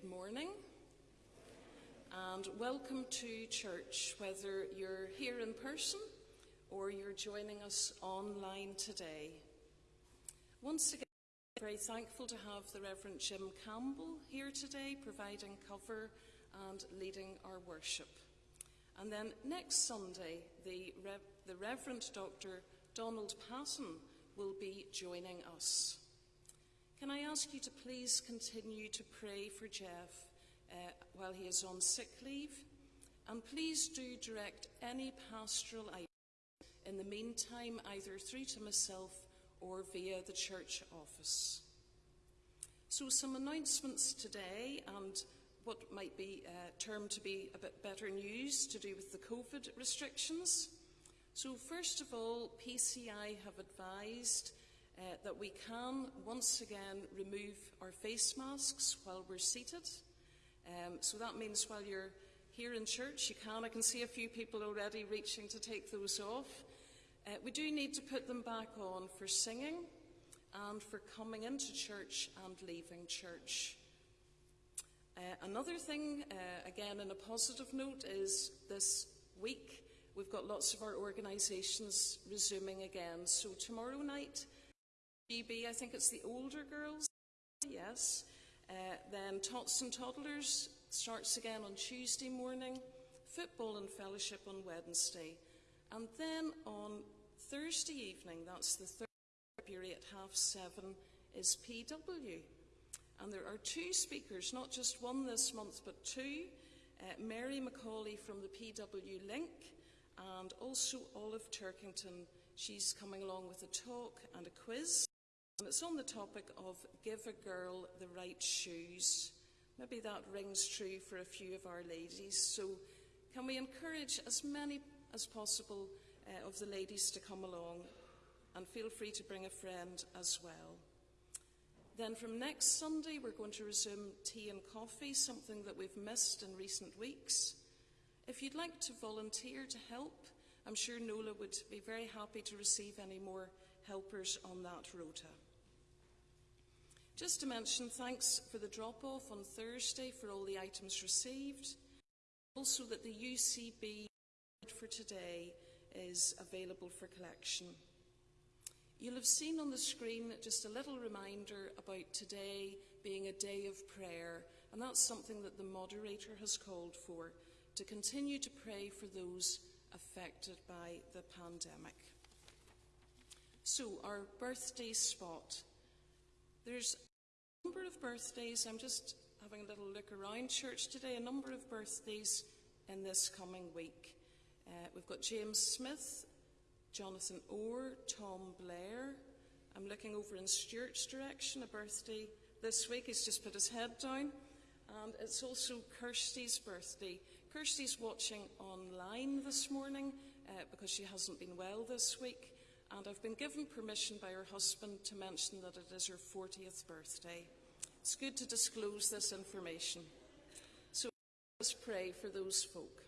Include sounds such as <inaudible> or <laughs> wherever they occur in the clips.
Good morning and welcome to church, whether you're here in person or you're joining us online today. Once again, I'm very thankful to have the Reverend Jim Campbell here today, providing cover and leading our worship. And then next Sunday, the, Rev the Reverend Dr. Donald Patton will be joining us. Can I ask you to please continue to pray for Jeff uh, while he is on sick leave? And please do direct any pastoral items in the meantime, either through to myself or via the church office. So, some announcements today, and what might be uh, termed to be a bit better news to do with the COVID restrictions. So, first of all, PCI have advised uh, that we can once again remove our face masks while we're seated. Um, so that means while you're here in church, you can. I can see a few people already reaching to take those off. Uh, we do need to put them back on for singing and for coming into church and leaving church. Uh, another thing, uh, again, in a positive note, is this week we've got lots of our organisations resuming again. So tomorrow night, GB, I think it's the older girls, yes. Uh, then Tots and Toddlers starts again on Tuesday morning, football and fellowship on Wednesday. And then on Thursday evening, that's the third February at half seven, is PW. And there are two speakers, not just one this month, but two. Uh, Mary Macaulay from the PW Link and also Olive Turkington. She's coming along with a talk and a quiz. And it's on the topic of give a girl the right shoes. Maybe that rings true for a few of our ladies. So, can we encourage as many as possible uh, of the ladies to come along? And feel free to bring a friend as well. Then, from next Sunday, we're going to resume tea and coffee, something that we've missed in recent weeks. If you'd like to volunteer to help, I'm sure Nola would be very happy to receive any more helpers on that rota. Just to mention, thanks for the drop-off on Thursday for all the items received. Also that the UCB for today is available for collection. You'll have seen on the screen just a little reminder about today being a day of prayer, and that's something that the moderator has called for, to continue to pray for those affected by the pandemic. So, our birthday spot. There's a number of birthdays. I'm just having a little look around church today. A number of birthdays in this coming week. Uh, we've got James Smith, Jonathan Orr, Tom Blair. I'm looking over in Stuart's direction, a birthday this week. He's just put his head down. And it's also Kirsty's birthday. Kirsty's watching online this morning uh, because she hasn't been well this week and I've been given permission by her husband to mention that it is her 40th birthday. It's good to disclose this information. So let's pray for those folk.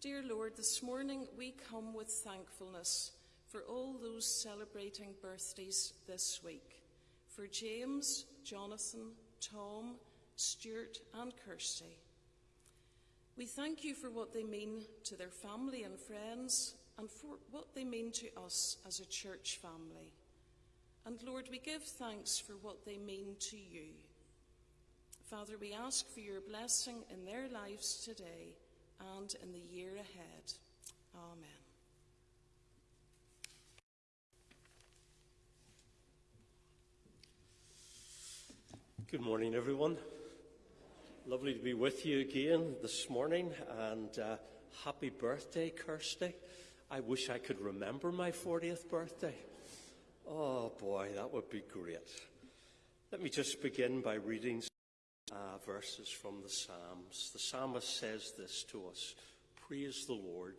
Dear Lord, this morning we come with thankfulness for all those celebrating birthdays this week. For James, Jonathan, Tom, Stuart, and Kirsty. We thank you for what they mean to their family and friends and for what they mean to us as a church family. And Lord, we give thanks for what they mean to you. Father, we ask for your blessing in their lives today and in the year ahead. Amen. Good morning, everyone. Lovely to be with you again this morning, and uh, happy birthday, Kirsty. I wish I could remember my 40th birthday. Oh boy, that would be great. Let me just begin by reading uh, verses from the Psalms. The psalmist says this to us Praise the Lord.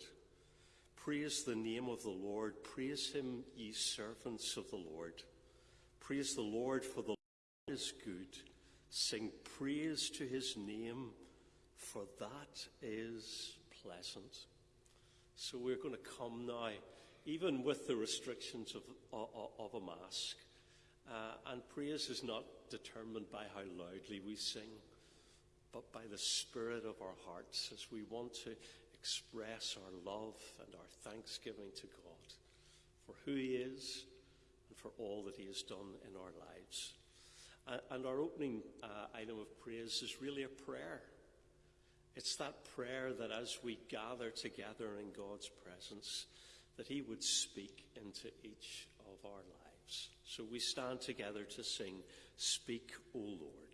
Praise the name of the Lord. Praise him, ye servants of the Lord. Praise the Lord, for the Lord is good. Sing praise to his name, for that is pleasant. So we're going to come now, even with the restrictions of, of, of a mask, Uh, and praise is not determined by how loudly we sing, but by the spirit of our hearts as we want to express our love and our thanksgiving to God for who He is and for all that He has done in our lives. And our opening uh, item of praise is really a prayer. It's that prayer that as we gather together in God's presence, that He would speak into each of our lives. So we stand together to sing, Speak, O Lord.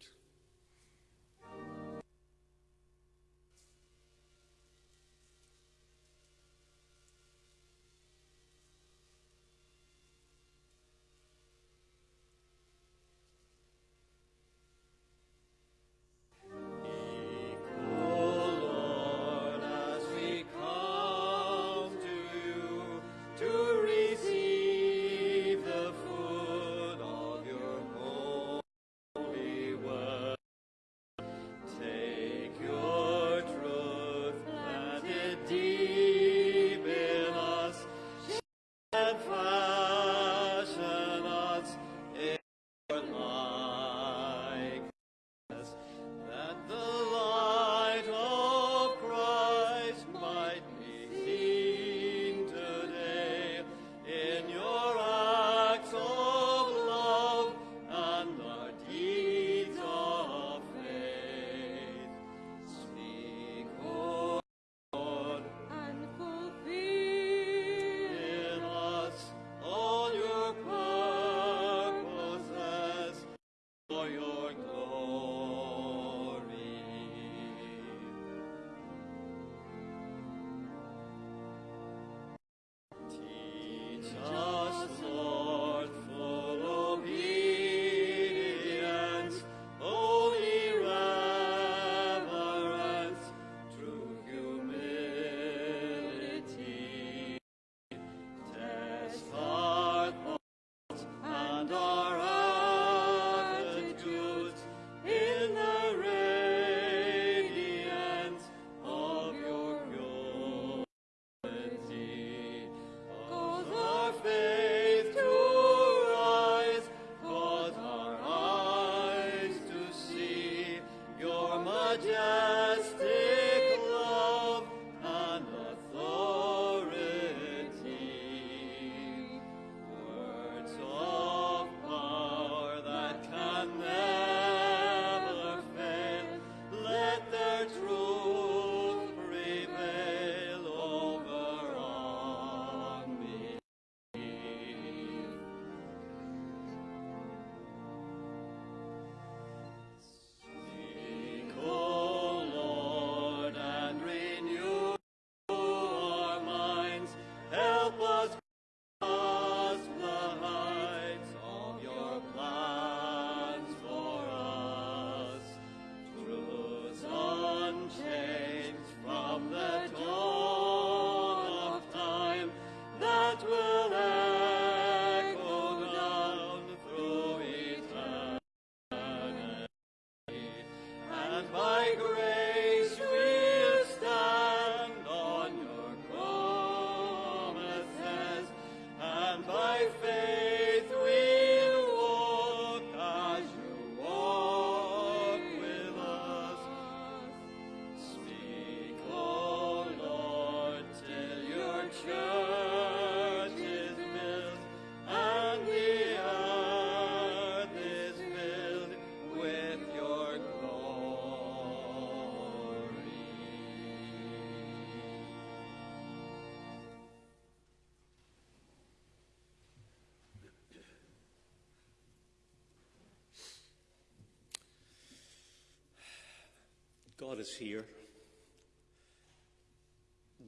God is here.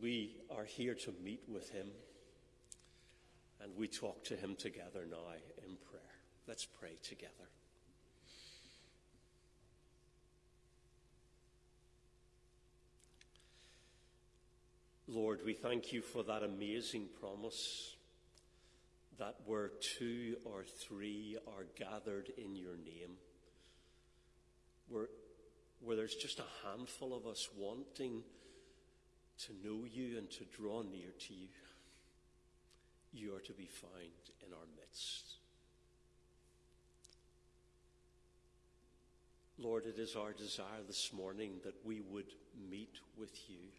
We are here to meet with Him, and we talk to Him together now in prayer. Let's pray together. Lord, we thank you for that amazing promise that where two or three are gathered in your name, there's just a handful of us wanting to know you and to draw near to you, you are to be found in our midst. Lord, it is our desire this morning that we would meet with you.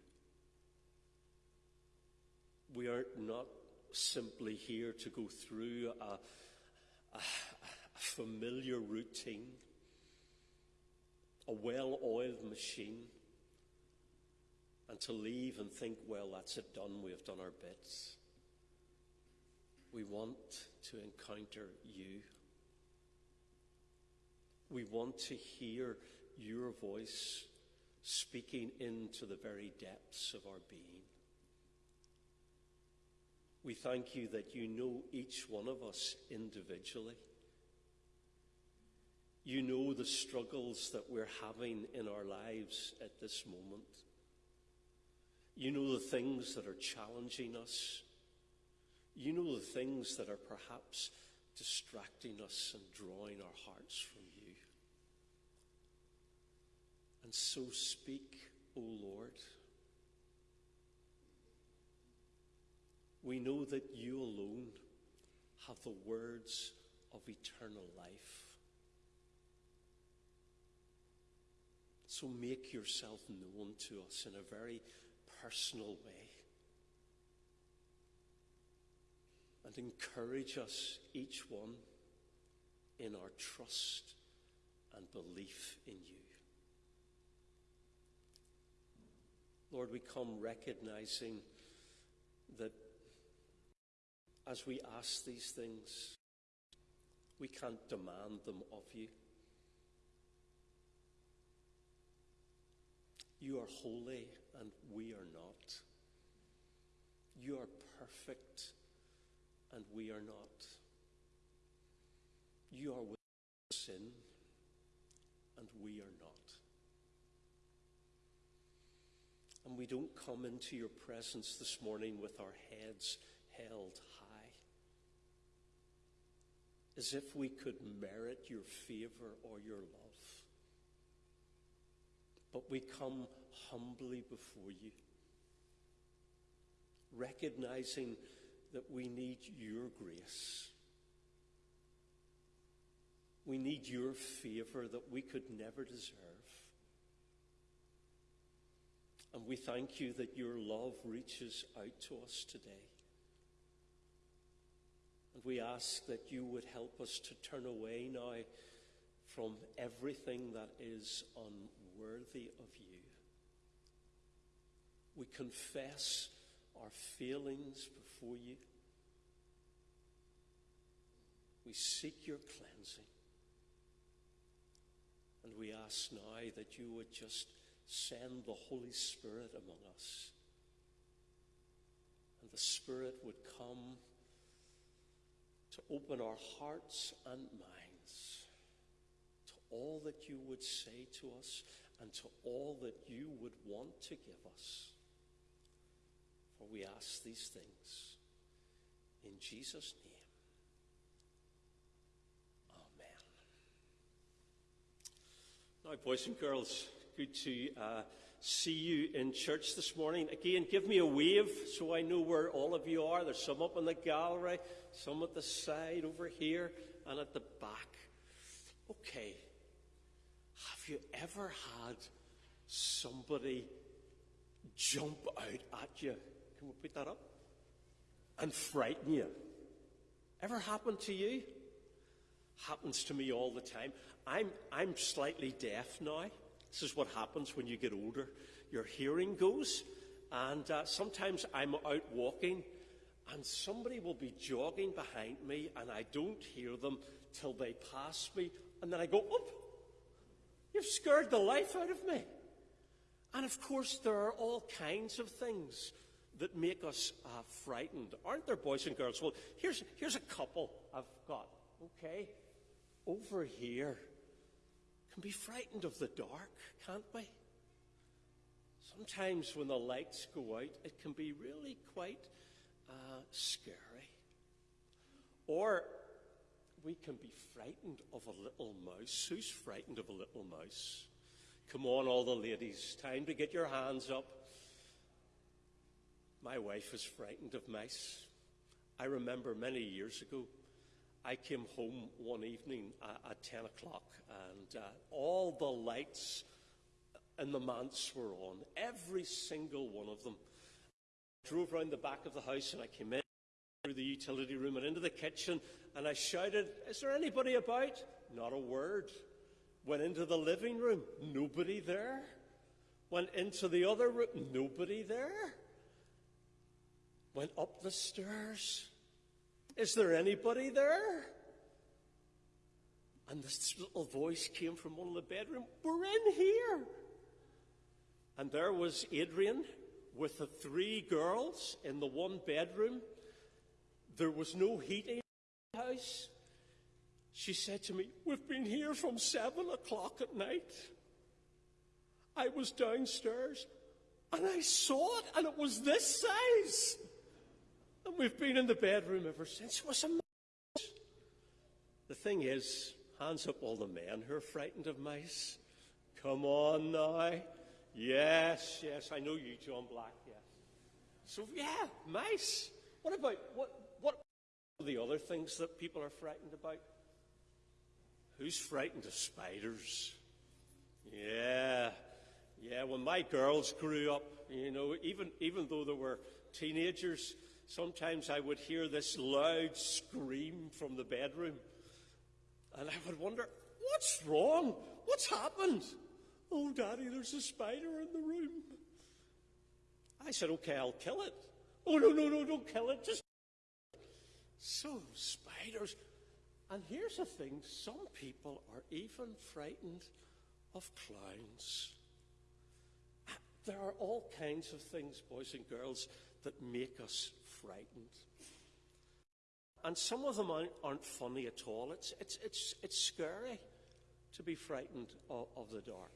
We are not simply here to go through a, a, a familiar routine a well oiled machine, and to leave and think, well, that's it done, we have done our bits. We want to encounter you. We want to hear your voice speaking into the very depths of our being. We thank you that you know each one of us individually. You know the struggles that we're having in our lives at this moment. You know the things that are challenging us. You know the things that are perhaps distracting us and drawing our hearts from you. And so speak, O Lord. We know that you alone have the words of eternal life. So make yourself known to us in a very personal way. And encourage us, each one, in our trust and belief in you. Lord, we come recognizing that as we ask these things, we can't demand them of you. You are holy and we are not. You are perfect and we are not. You are without sin and we are not. And we don't come into your presence this morning with our heads held high, as if we could merit your favor or your love. But we come humbly before you, recognizing that we need your grace. We need your favor that we could never deserve. And we thank you that your love reaches out to us today. And we ask that you would help us to turn away now from everything that is unworthy of you. We confess our failings before you. We seek your cleansing. And we ask now that you would just send the Holy Spirit among us. And the Spirit would come to open our hearts and minds to all that you would say to us and to all that you would want to give us. For we ask these things in Jesus' name. Amen. Now, boys and girls, good to uh, see you in church this morning. Again, give me a wave so I know where all of you are. There's some up in the gallery, some at the side over here, and at the back. Okay. Have you ever had somebody jump out at you? Can we put that up? And frighten you? Ever happened to you? Happens to me all the time. I'm, I'm slightly deaf now. This is what happens when you get older. Your hearing goes, and uh, sometimes I'm out walking, and somebody will be jogging behind me, and I don't hear them till they pass me, and then I go, Up! You've scared the life out of me. And of course, there are all kinds of things that make us uh, frightened, aren't there, boys and girls? Well, here's, here's a couple I've got, okay? Over here can be frightened of the dark, can't we? Sometimes when the lights go out, it can be really quite uh, scary. Or we can be frightened of a little mouse. Who's frightened of a little mouse? Come on, all the ladies. Time to get your hands up. My wife is frightened of mice. I remember many years ago, I came home one evening uh, at 10 o'clock and uh, all the lights in the manse were on, every single one of them. I drove round the back of the house and I came in through the utility room and into the kitchen and I shouted, Is there anybody about? Not a word. Went into the living room, nobody there. Went into the other room, nobody there. Went up the stairs, is there anybody there? And this little voice came from one of the bedroom. We're in here. And there was Adrian with the three girls in the one bedroom. There was no heating house. She said to me, We've been here from seven o'clock at night. I was downstairs and I saw it, and it was this size. And we've been in the bedroom ever since. It was a mouse. The thing is, hands up all the men who are frightened of mice. Come on now. Yes, yes, I know you, John Black, yes. So, yeah, mice. What about, what, the other things that people are frightened about? Who's frightened of spiders? Yeah, yeah, when my girls grew up, you know, even, even though they were teenagers, sometimes I would hear this loud scream from the bedroom. And I would wonder, what's wrong? What's happened? Oh, Daddy, there's a spider in the room. I said, okay, I'll kill it. Oh, no, no, no, don't kill it. Just. So, spiders. And here's the thing some people are even frightened of clowns. There are all kinds of things, boys and girls, that make us frightened. And some of them aren't, funny at all. It's, it's, it's, it's scary to be frightened of, of the dark.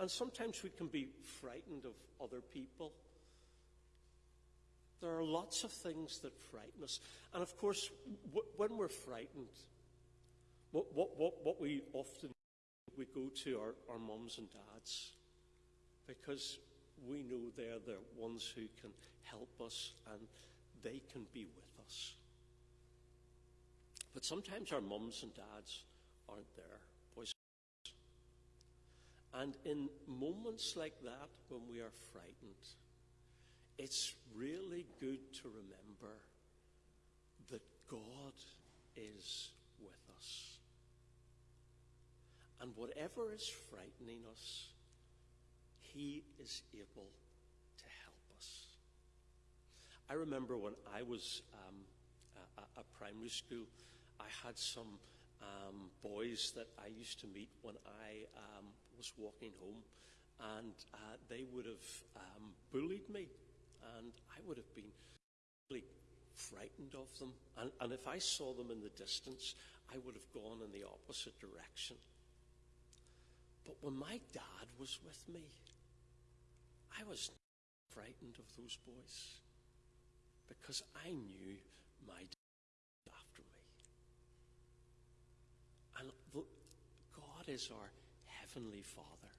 And sometimes we can be frightened of other people. There are lots of things that frighten us. And of course, when we're frightened, what, what, what, what we often we go to our, our mums and dads because we know they're the ones who can help us and they can be with us. But sometimes our mums and dads aren't there, boys. And in moments like that, when we are frightened, it's really good to remember that God is with us. And whatever is frightening us, He is able to help us. I remember when I was um, at, primary school, I had some um, boys that I used to meet when I um, was walking home, and uh, they would have um, bullied me, and I would have been really frightened of them. And, and if I saw them in the distance, I would have gone in the opposite direction. But when my dad was with me, I was frightened of those boys because I knew my dad was after me. And God is our Heavenly Father.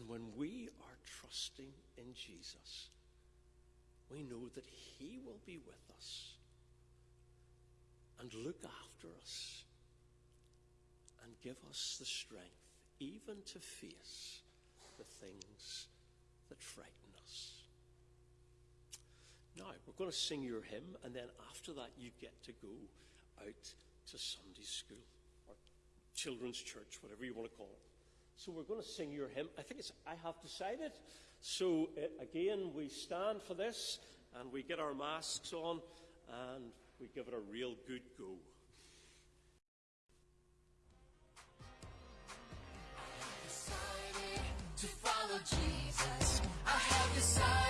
And when we are trusting in Jesus, we know that He will be with us and look after us and give us the strength even to face the things that frighten us. now, we're going to sing your hymn, and then after that, you get to go out to Sunday school or children's church, whatever you want to call it. So we're going to sing your hymn. I think it's I Have Decided. So uh, again, we stand for this, and we get our masks on, and we give it a real good go. Jesus. I have decided.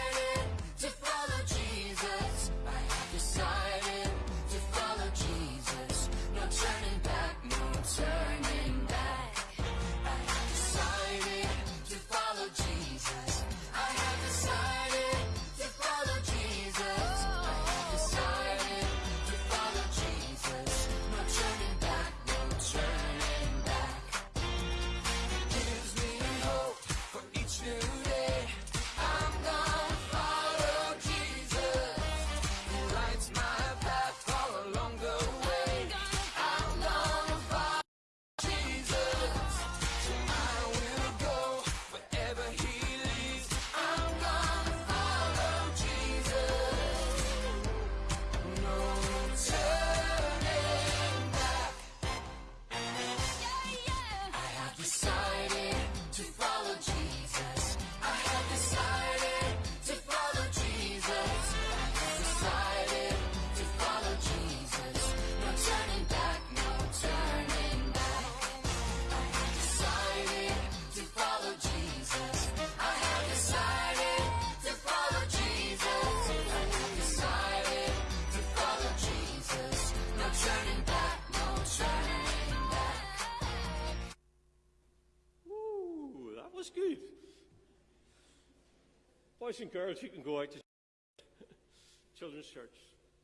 And girls, you can go out to <laughs> children's church,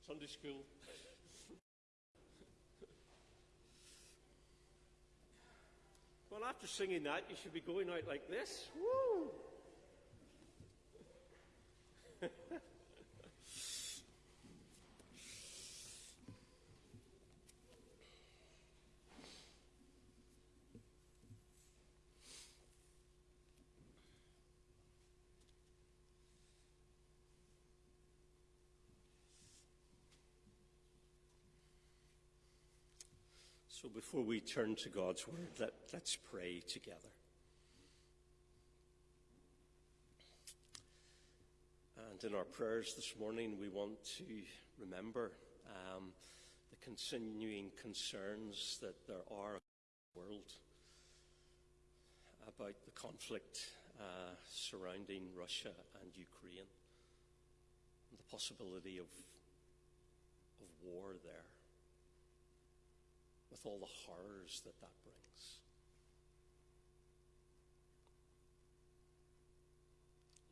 Sunday school. <laughs> well, after singing that, you should be going out like this. Woo! So before we turn to God's Word, let, let's pray together. And in our prayers this morning, we want to remember um, the continuing concerns that there are in the world about the conflict uh, surrounding Russia and Ukraine, and the possibility of, of war there with all the horrors that that brings.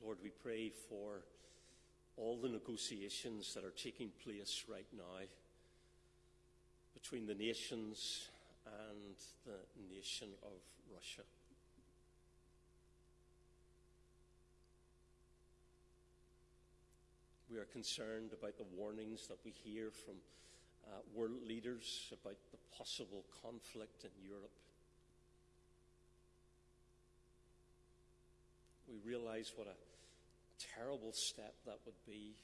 Lord, we pray for all the negotiations that are taking place right now between the nations and the nation of Russia. We are concerned about the warnings that we hear from uh, world leaders about the possible conflict in Europe. We realize what a terrible step that would be.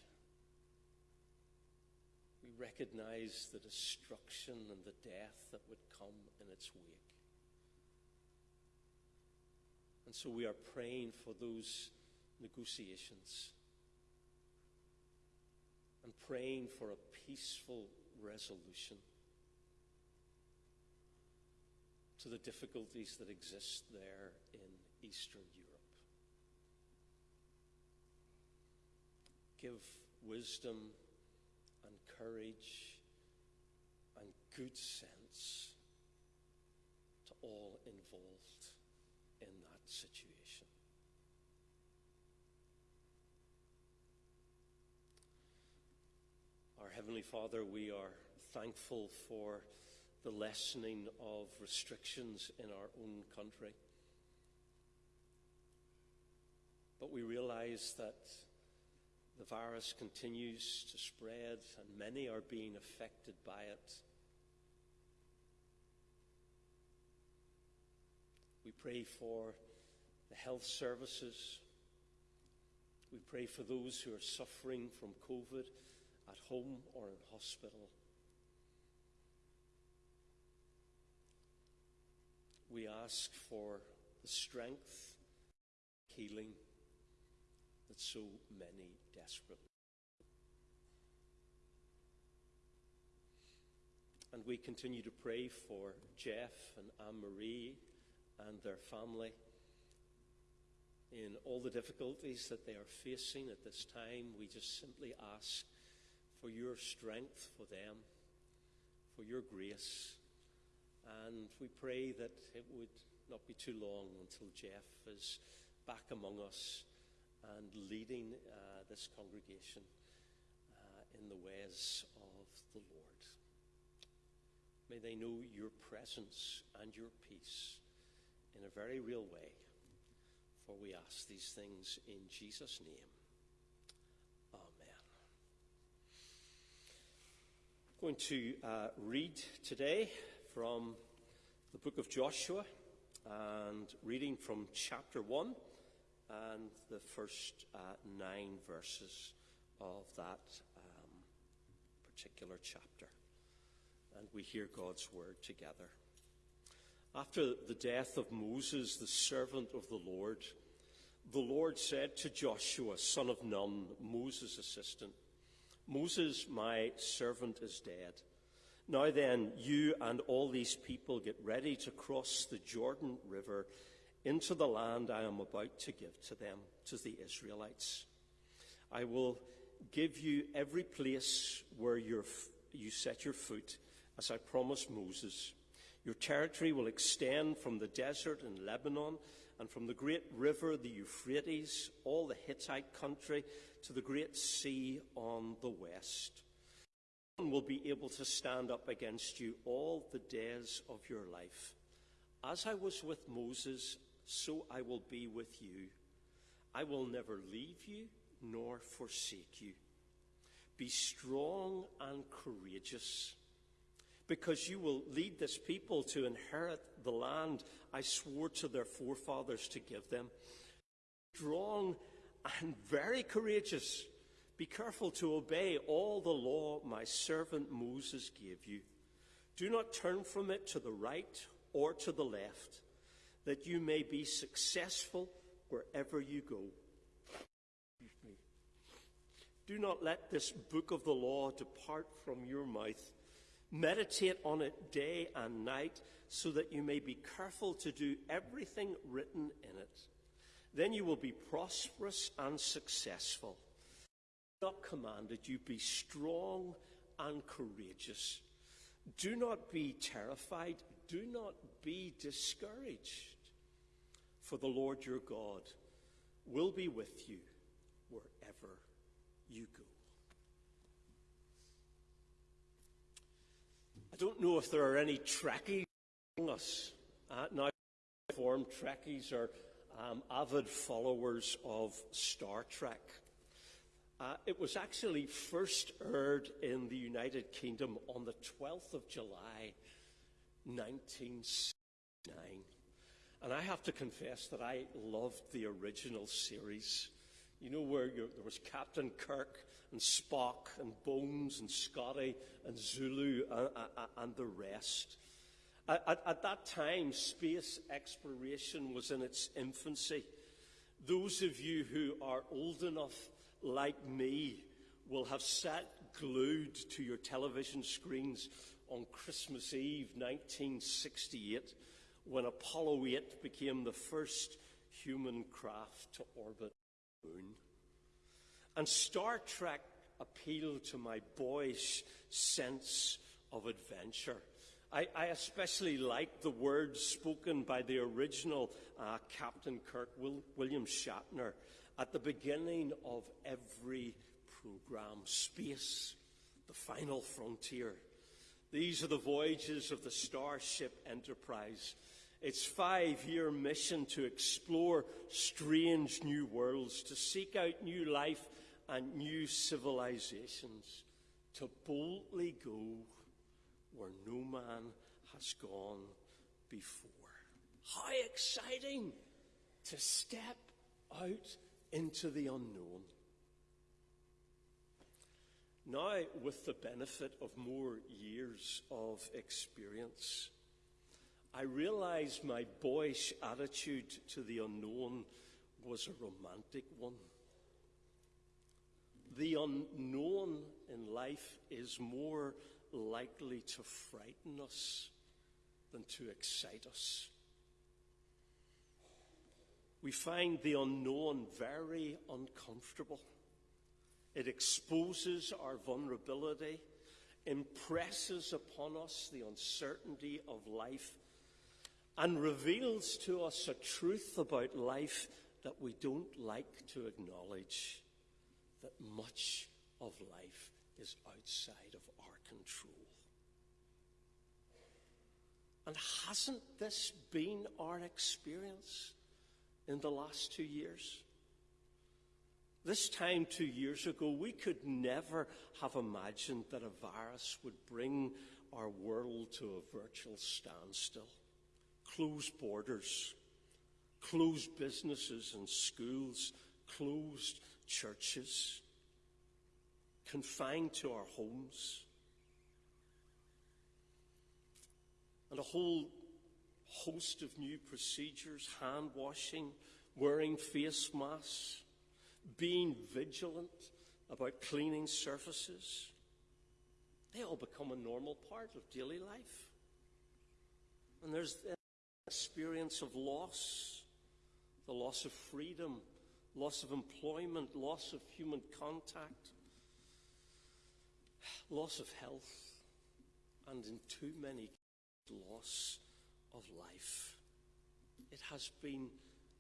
We recognize the destruction and the death that would come in its wake. And so we are praying for those negotiations and praying for a peaceful resolution to the difficulties that exist there in Eastern Europe. Give wisdom and courage and good sense to all involved in that situation. Our Heavenly Father, we are thankful for the lessening of restrictions in our own country. But we realize that the virus continues to spread and many are being affected by it. We pray for the health services. We pray for those who are suffering from COVID at home or in hospital. We ask for the strength, healing that so many desperately. And we continue to pray for Jeff and Anne Marie and their family in all the difficulties that they are facing at this time. We just simply ask for your strength for them, for your grace. And we pray that it would not be too long until Jeff is back among us and leading uh, this congregation uh, in the ways of the Lord. May they know your presence and your peace in a very real way. For we ask these things in Jesus' name. Going to uh, read today from the book of Joshua and reading from chapter 1 and the first uh, nine verses of that um, particular chapter. And we hear God's word together. After the death of Moses, the servant of the Lord, the Lord said to Joshua, son of Nun, Moses' assistant, Moses, my servant, is dead. Now then, you and all these people get ready to cross the Jordan River into the land I am about to give to them, to the Israelites. I will give you every place where you set your foot, as I promised Moses. Your territory will extend from the desert in Lebanon and from the great river, the Euphrates, all the Hittite country, to the great sea on the west. No one will be able to stand up against you all the days of your life. As I was with Moses, so I will be with you. I will never leave you nor forsake you. Be strong and courageous, because you will lead this people to inherit the land I swore to their forefathers to give them. Strong and very courageous. Be careful to obey all the law my servant Moses gave you. Do not turn from it to the right or to the left, that you may be successful wherever you go. Do not let this book of the law depart from your mouth. Meditate on it day and night, so that you may be careful to do everything written in it. Then you will be prosperous and successful. God commanded you be strong and courageous. Do not be terrified. Do not be discouraged. For the Lord your God will be with you wherever you go. Don't know if there are any Trekkies among us. Uh, now, formed Trekkies are um, avid followers of Star Trek. Uh, it was actually first aired in the United Kingdom on the 12th of July, 1969. And I have to confess that I loved the original series. You know, where there was Captain Kirk and Spock and Bones and Scotty and Sulu and, and the rest. At, at, that time, space exploration was in its infancy. Those of you who are old enough, like me, will have sat glued to your television screens on Christmas Eve 1968 when Apollo 8 became the first human craft to orbit the moon. And Star Trek appealed to my boyish sense of adventure. I, I especially like the words spoken by the original uh, Captain Kirk, Will, William Shatner, at the beginning of every program Space, the final frontier. These are the voyages of the Starship Enterprise. Its five year mission to explore strange new worlds, to seek out new life and new civilizations, to boldly go where no man has gone before. How exciting to step out into the unknown. Now, with the benefit of more years of experience, I realize my boyish attitude to the unknown was a romantic one. The unknown in life is more likely to frighten us than to excite us. We find the unknown very uncomfortable. It exposes our vulnerability, impresses upon us the uncertainty of life, and reveals to us a truth about life that we don't like to acknowledge that much of life is outside of our control. And hasn't this been our experience in the last two years? This time two years ago, we could never have imagined that a virus would bring our world to a virtual standstill. Closed borders, closed businesses and schools, closed churches, confined to our homes. And a whole host of new procedures hand washing, wearing face masks, being vigilant about cleaning surfaces. They all become a normal part of daily life. And there's the experience of loss, the loss of freedom, loss of employment, loss of human contact, loss of health, and in too many cases, loss of life. It has been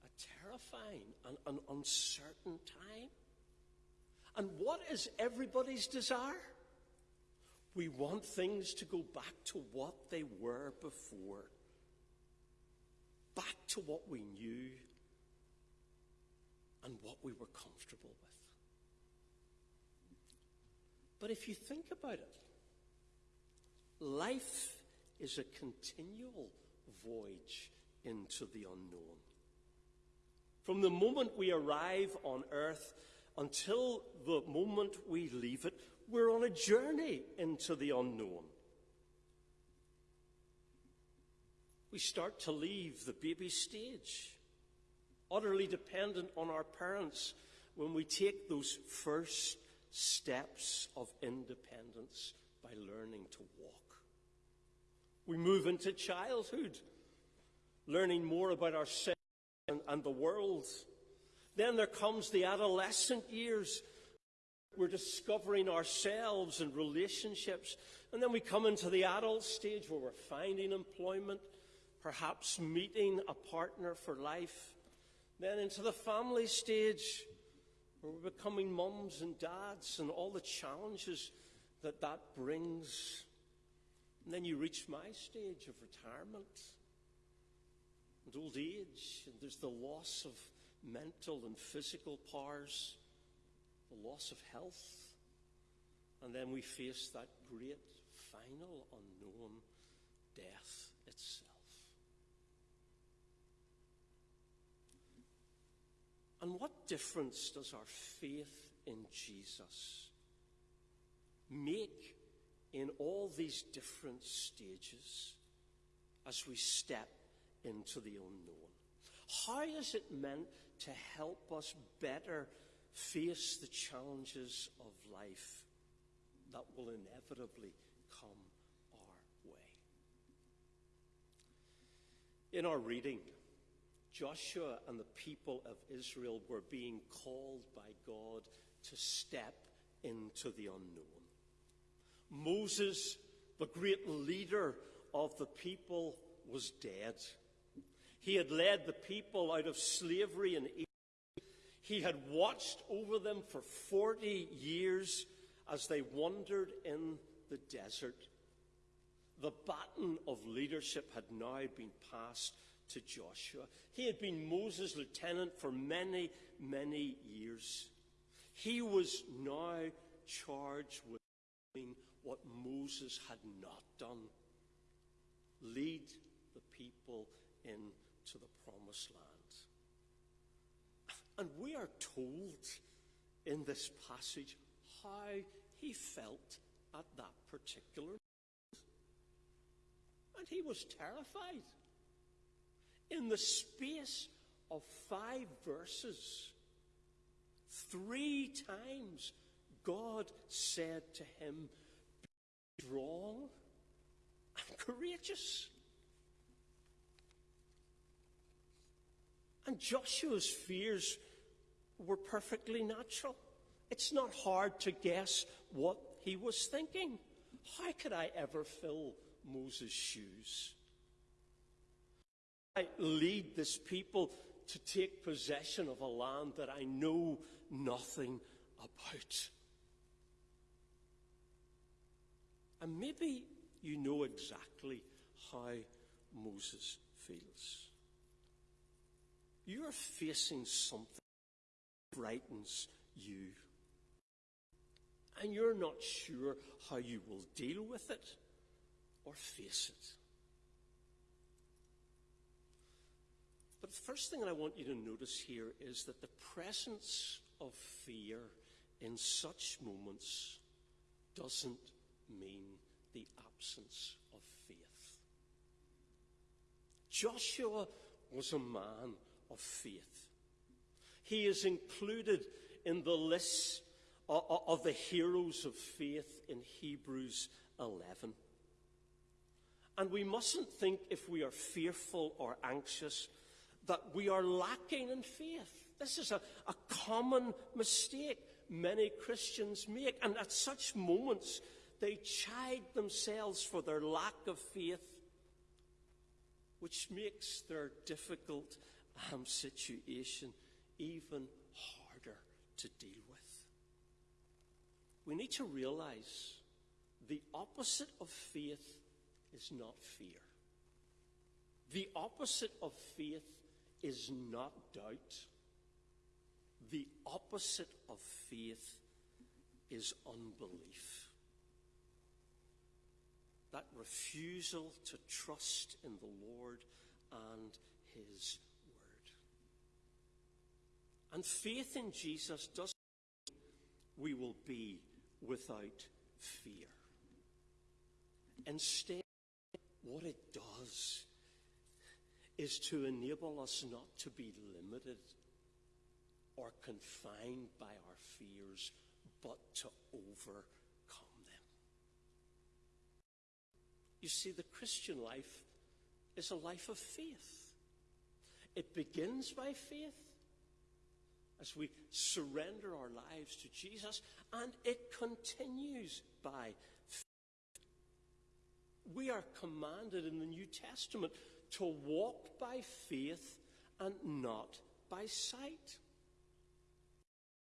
a terrifying and an uncertain time. And what is everybody's desire? We want things to go back to what they were before, back to what we knew and what we were comfortable with. But if you think about it, life is a continual voyage into the unknown. From the moment we arrive on earth until the moment we leave it, we're on a journey into the unknown. We start to leave the baby stage, utterly dependent on our parents when we take those first steps of independence by learning to walk. We move into childhood, learning more about ourselves and, and the world. Then there comes the adolescent years. We're discovering ourselves and relationships. And then we come into the adult stage where we're finding employment, perhaps meeting a partner for life. Then into the family stage where we're becoming mums and dads and all the challenges that that brings. And then you reach my stage of retirement. And old age, and there's the loss of mental and physical powers, the loss of health, and then we face that great final unknown death And what difference does our faith in Jesus make in all these different stages as we step into the unknown? How is it meant to help us better face the challenges of life that will inevitably come our way? In our reading, Joshua and the people of Israel were being called by God to step into the unknown. Moses, the great leader of the people, was dead. He had led the people out of slavery in Egypt. He had watched over them for 40 years as they wandered in the desert. The baton of leadership had now been passed to Joshua. He had been Moses' lieutenant for many, many years. He was now charged with doing what Moses had not done lead the people into the promised land. And we are told in this passage how he felt at that particular moment. And he was terrified in the space of five verses, three times God said to him, Be strong and courageous. And Joshua's fears were perfectly natural. It's not hard to guess what he was thinking. How could I ever fill Moses' shoes? I lead this people to take possession of a land that I know nothing about. And maybe you know exactly how Moses feels. You're facing something that frightens you. And you're not sure how you will deal with it or face it. The first thing that I want you to notice here is that the presence of fear in such moments doesn't mean the absence of faith. Joshua was a man of faith. He is included in the list uh, uh, of the heroes of faith in Hebrews 11. And we mustn't think if we are fearful or anxious that we are lacking in faith. This is a, a common mistake many Christians make. And at such moments, they chide themselves for their lack of faith, which makes their difficult um, situation even harder to deal with. We need to realize the opposite of faith is not fear. The opposite of faith is not doubt. The opposite of faith is unbelief. That refusal to trust in the Lord and His Word. And faith in Jesus doesn't mean we will be without fear. Instead, what it does is to enable us not to be limited or confined by our fears, but to overcome them. You see, the Christian life is a life of faith. It begins by faith as we surrender our lives to Jesus, and it continues by faith. We are commanded in the New Testament to walk by faith and not by sight.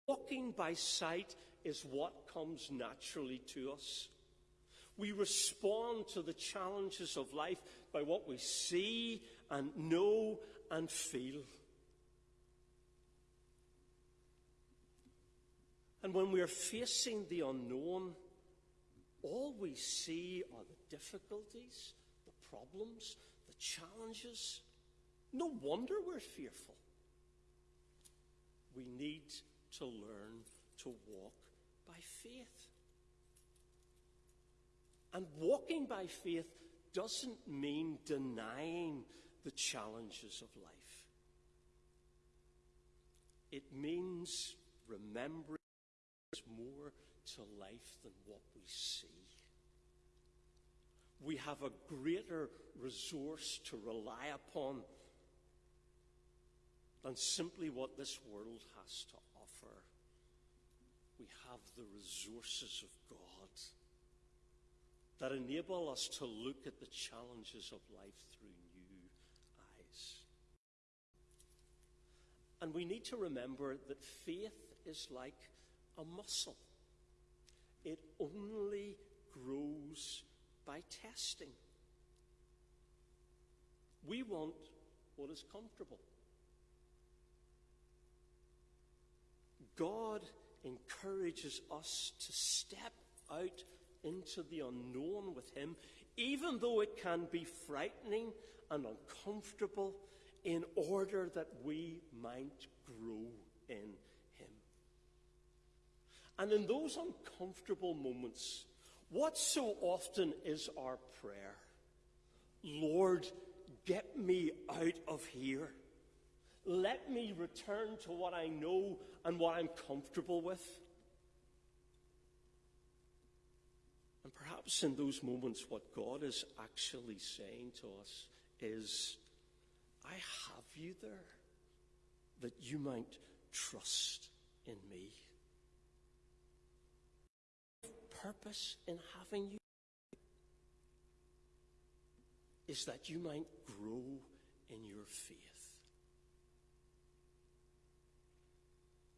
Walking by sight is what comes naturally to us. We respond to the challenges of life by what we see and know and feel. And when we are facing the unknown, all we see are the difficulties, the problems, challenges. No wonder we're fearful. We need to learn to walk by faith. And walking by faith doesn't mean denying the challenges of life. It means remembering there's more to life than what we see. We have a greater resource to rely upon than simply what this world has to offer. We have the resources of God that enable us to look at the challenges of life through new eyes. And we need to remember that faith is like a muscle. It only grows by testing. We want what is comfortable. God encourages us to step out into the unknown with Him, even though it can be frightening and uncomfortable, in order that we might grow in Him. And in those uncomfortable moments, what so often is our prayer? Lord, get me out of here. Let me return to what I know and what I'm comfortable with. And perhaps in those moments, what God is actually saying to us is, I have you there that you might trust in me. Purpose in having you is that you might grow in your faith.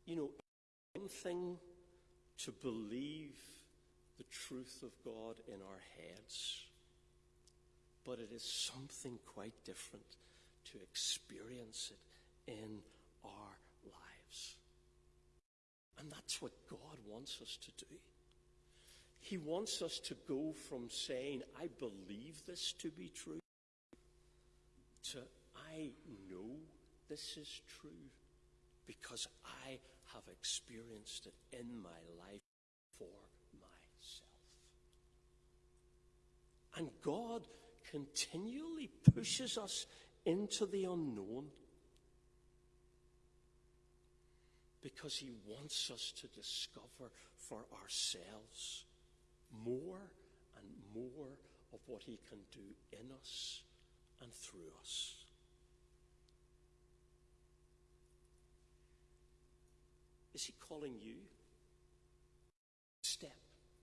You know, one thing to believe the truth of God in our heads, but it is something quite different to experience it in our lives. And that's what God wants us to do. He wants us to go from saying, I believe this to be true, to I know this is true because I have experienced it in my life for myself. And God continually pushes us into the unknown because He wants us to discover for ourselves more and more of what He can do in us and through us. Is He calling you? Step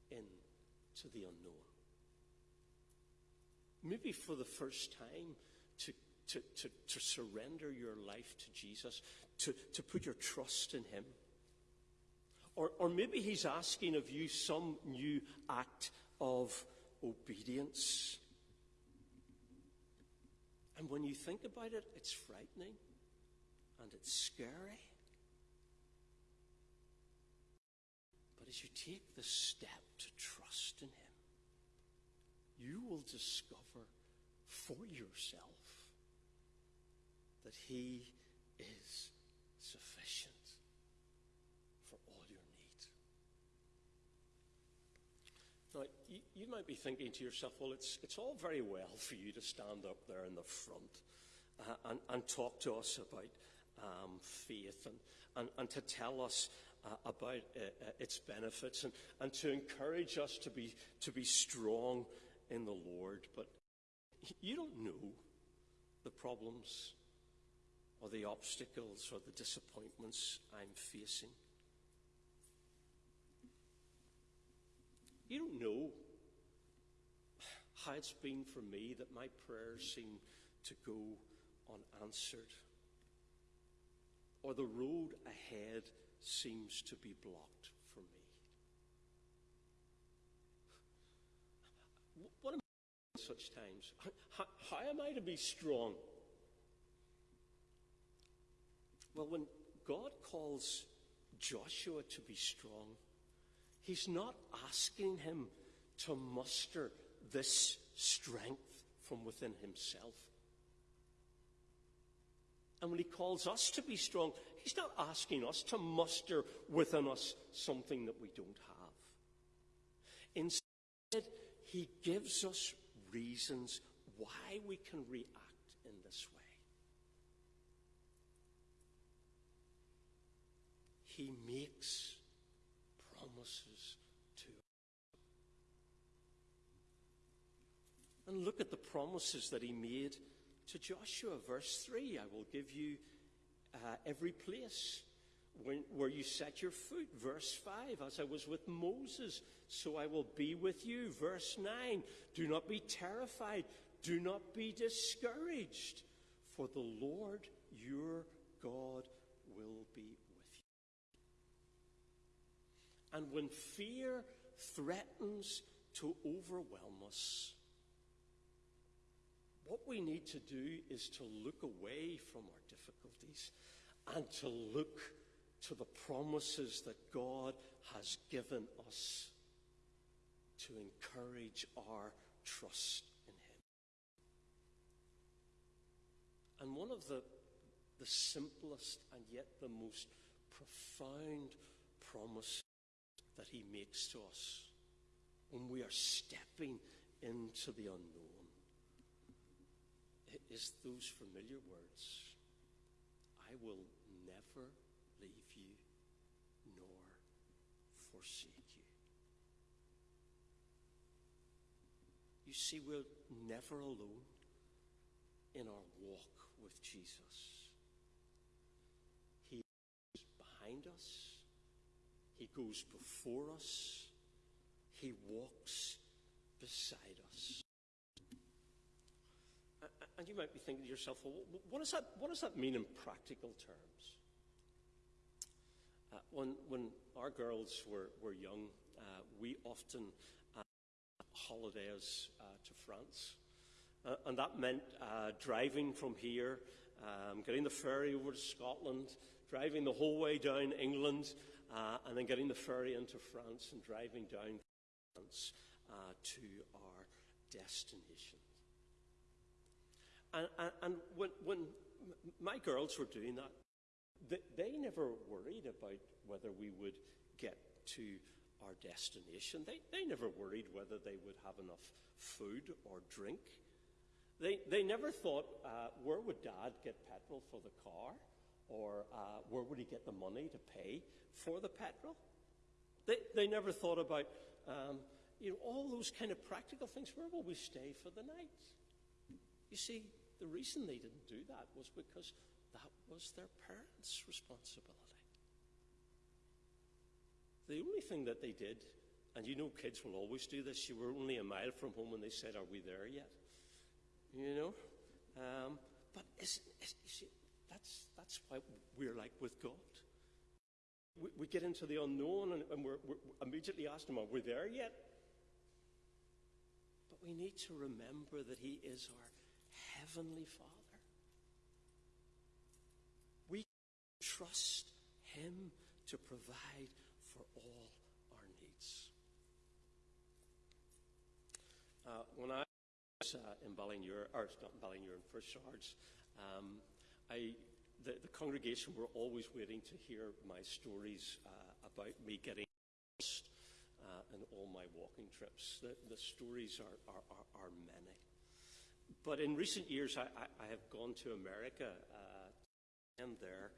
into the unknown maybe for the first time, to to, to, to surrender your life to Jesus, to, to put your trust in Him. Or, or maybe He's asking of you some new act of obedience. And when you think about it, it's frightening and it's scary. But as you take the step to trust in Him, you will discover for yourself that He is sufficient for all your needs. Now, you, you, might be thinking to yourself, well, it's, it's all very well for you to stand up there in the front uh, and, and, talk to us about um, faith and, and, and, to tell us uh, about uh, uh, its benefits and, and to encourage us to be, to be strong in the Lord. But you don't know the problems or the obstacles or the disappointments I'm facing. You don't know how it's been for me that my prayers seem to go unanswered, or the road ahead seems to be blocked for me. What am I in such times? How, how am I to be strong? Well, when God calls Joshua to be strong, He's not asking him to muster this strength from within himself. And when he calls us to be strong, he's not asking us to muster within us something that we don't have. Instead, he gives us reasons why we can react in this way. He makes promises to And look at the promises that he made to Joshua. Verse 3 I will give you uh, every place when, where you set your foot. Verse 5 As I was with Moses, so I will be with you. Verse 9 Do not be terrified, do not be discouraged, for the Lord your God will be and when fear threatens to overwhelm us, what we need to do is to look away from our difficulties and to look to the promises that God has given us to encourage our trust in Him. And one of the, the simplest and yet the most profound promises that He makes to us when we are stepping into the unknown is those familiar words I will never leave you nor forsake you. You see, we're never alone in our walk with Jesus. He is behind us. He goes before us. He walks beside us. And you might be thinking to yourself, well, what does that, what does that mean in practical terms? Uh, when, when our girls were, were young, uh, we often uh, holidays uh, to France. Uh, and that meant driving from here, um, getting the ferry over to Scotland, driving the whole way down England, uh, and then getting the ferry into France and driving down France uh, to our destination. And, and, and when, when, my girls were doing that, they, they never worried about whether we would get to our destination. They, they never worried whether they would have enough food or drink. They, they never thought, uh, where would dad get petrol for the car? Or uh, where would he get the money to pay for the petrol? They, they never thought about um, you know, all those kind of practical things. Where will we stay for the night? You see, the reason they didn't do that was because that was their parents' responsibility. The only thing that they did, and you know kids will always do this, you were only a mile from home and they said, Are we there yet? You know? Um, but you see, that's, that's why we're like with God. We, we get into the unknown and, and we're, we're immediately asking, Are we there yet? But we need to remember that He is our Heavenly Father. We trust Him to provide for all our needs. Uh, when I was uh, in Ballinger, or not in Ballinger, in First Swords, um, I, the, the, congregation were always waiting to hear my stories uh, about me getting lost uh, in all my walking trips. The, the stories are, are, are, are, many. But in recent years, I, I, I have gone to America uh, and there,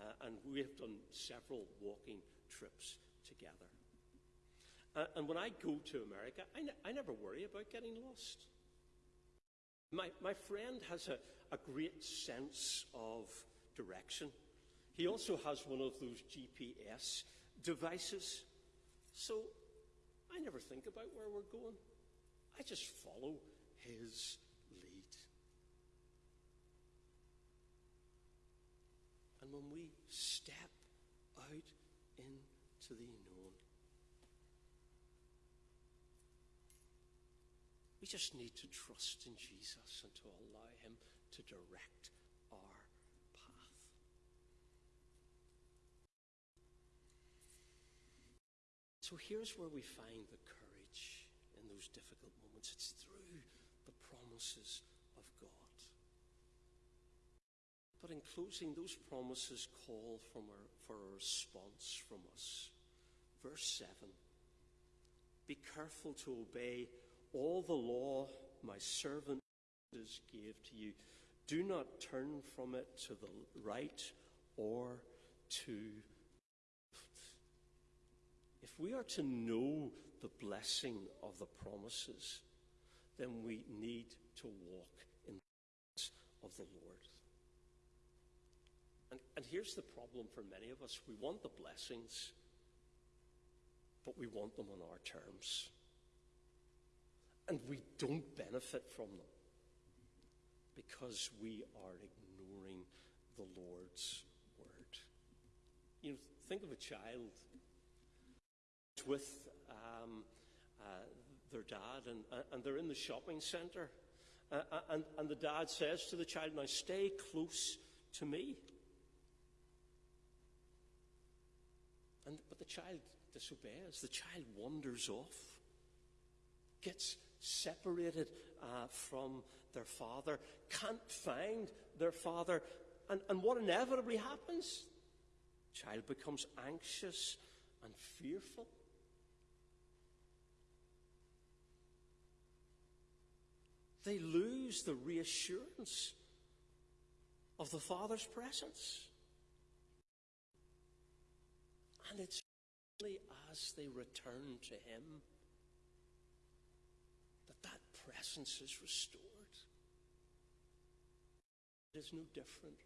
uh, and we have done several walking trips together. Uh, and when I go to America, I, I never worry about getting lost. My, my friend has a, a great sense of direction. He also has one of those GPS devices. So I never think about where we're going. I just follow his lead. And when we step out into the unknown, we just need to trust in Jesus and to allow him to direct our path. So here's where we find the courage in those difficult moments. It's through the promises of God. But in closing, those promises call our, for a response from us. Verse 7 Be careful to obey all the law my servant Moses gave to you. Do not turn from it to the right or to if we are to know the blessing of the promises, then we need to walk in the of the Lord. And, and here's the problem for many of us we want the blessings, but we want them on our terms. And we don't benefit from them because we are ignoring the Lord's word. You know, think of a child with um, uh, their dad, and, uh, and they're in the shopping centre. Uh, uh, and, and the dad says to the child, Now stay close to me. And, but the child disobeys. The child wanders off, gets separated uh, from their father, can't find their father. And, and what inevitably happens? Child becomes anxious and fearful. They lose the reassurance of the Father's presence. And it's only as they return to Him presence is restored. It is no different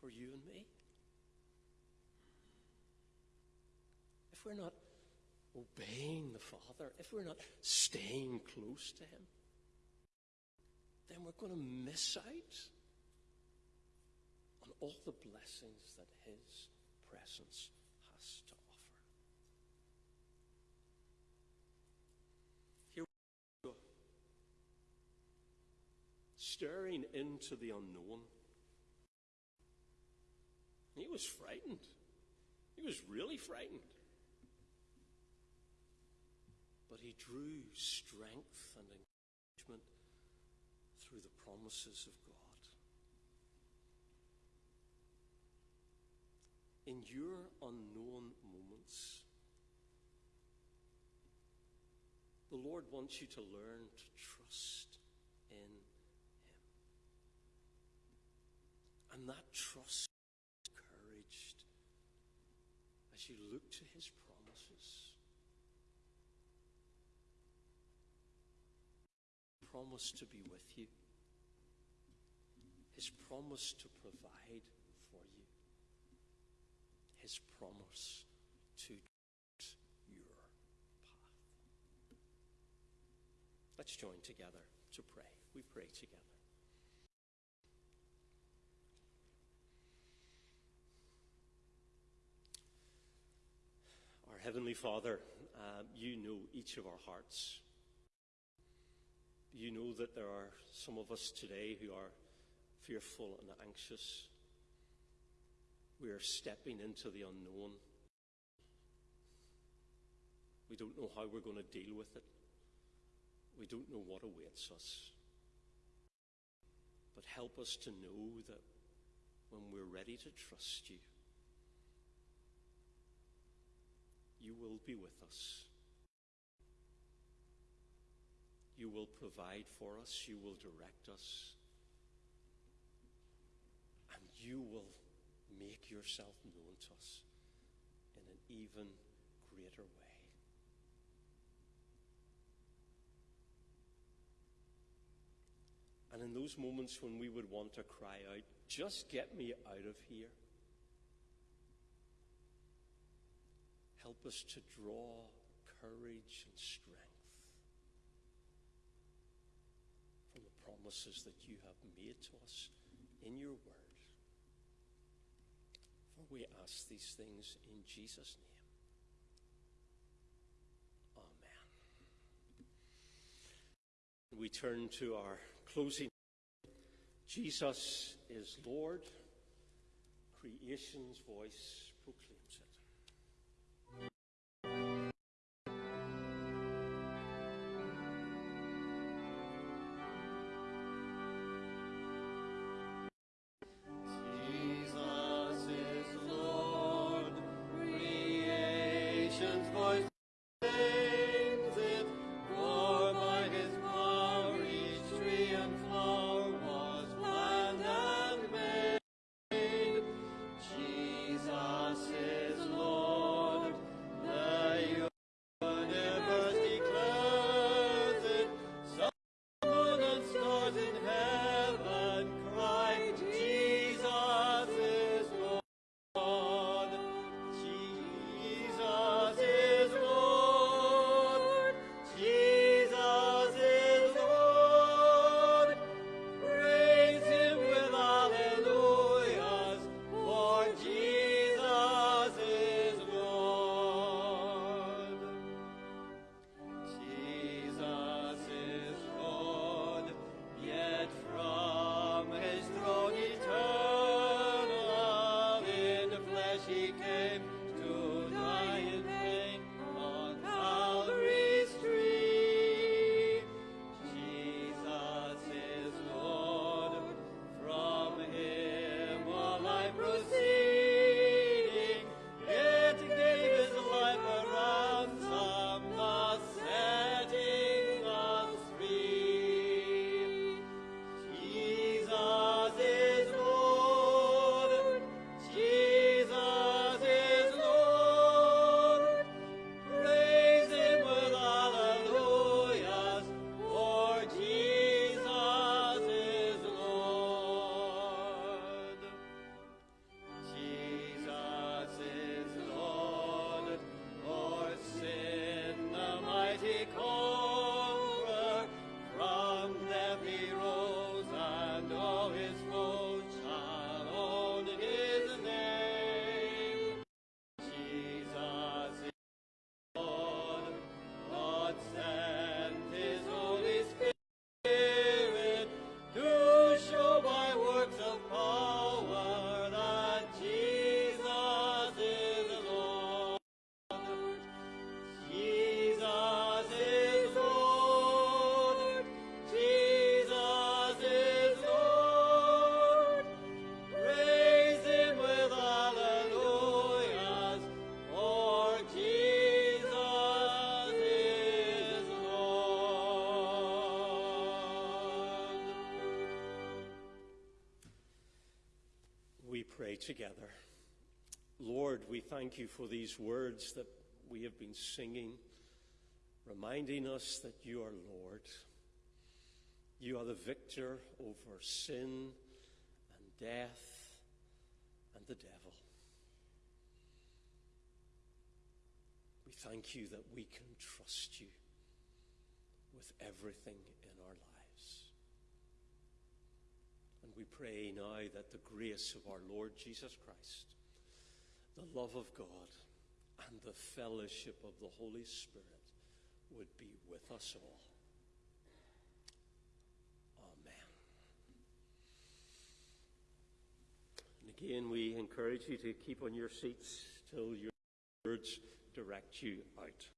for you and me. If we're not obeying the Father, if we're not staying close to Him, then we're going to miss out on all the blessings that His presence has to offer. Here we go. Staring into the unknown. He was frightened. He was really frightened. But he drew strength and encouragement through the promises of God. In your unknown moments, the Lord wants you to learn to trust in Him. And that trust is encouraged as you look to His promises. Promise to be with you. His promise to provide for you. His promise to your path. Let's join together to pray. We pray together. Heavenly Father, uh, you know each of our hearts. You know that there are some of us today who are fearful and anxious. We are stepping into the unknown. We don't know how we're going to deal with it. We don't know what awaits us. But help us to know that when we're ready to trust you, you will be with us. You will provide for us. You will direct us. And you will make yourself known to us in an even greater way. And in those moments when we would want to cry out, just get me out of here, help us to draw courage and strength from the promises that you have made to us in your word. For we ask these things in Jesus' name. Amen. We turn to our closing. Jesus is Lord. Creation's voice together. Lord, we thank you for these words that we have been singing, reminding us that you are Lord. You are the victor over sin and death and the devil. We thank you that we can trust you with everything in our lives. We pray now that the grace of our Lord Jesus Christ, the love of God, and the fellowship of the Holy Spirit would be with us all. Amen. And again, we encourage you to keep on your seats till your words direct you out.